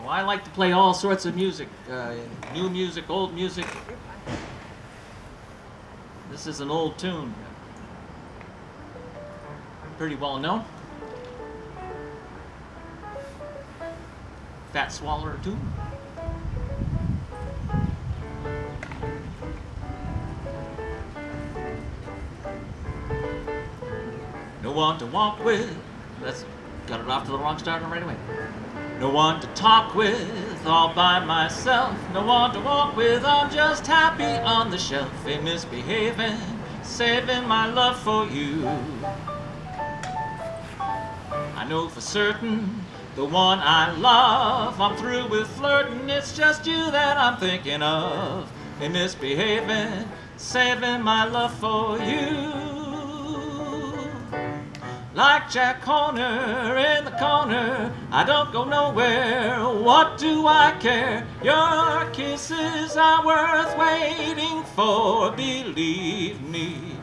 So I like to play all sorts of music, uh, new music, old music. This is an old tune, pretty well known. Fats Waller tune. No one to walk with. That's got it off to the wrong start and right away. No one to talk with, all by myself. No one to walk with, I'm just happy on the shelf. Ain't misbehaving, saving my love for you. I know for certain the one I love. I'm through with flirting, it's just you that I'm thinking of. Ain't misbehaving, saving my love for you. Like Jack Horner in the corner, I don't go nowhere. What do I care? Your kisses are worth waiting for, believe me.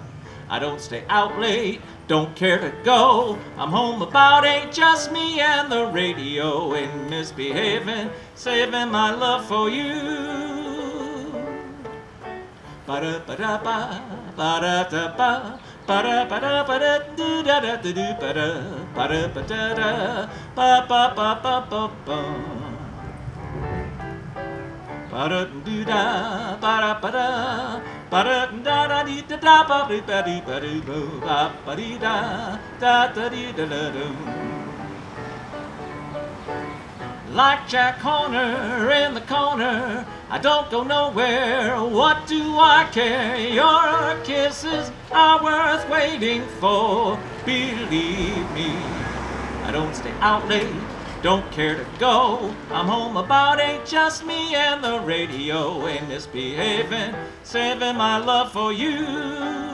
I don't stay out late, don't care to go. I'm home about eight, just me and the radio. Ain't misbehaving, saving my love for you. Ba-da-ba-da-ba, ba-da-da-ba. Ba-da ba-da ba-da do da da da do ba-da ba-da ba-da-da ba ba ba ba ba ba ba-da do da ba-da ba-da ba-da da da dee da da ba dee ba dee ba dee bo ba ba dee da da da da da do like Jack Horner in the corner. I don't go nowhere, what do I care? Your kisses are worth waiting for, believe me. I don't stay out late, don't care to go. I'm home about eight, just me and the radio. Ain't misbehaving, saving my love for you.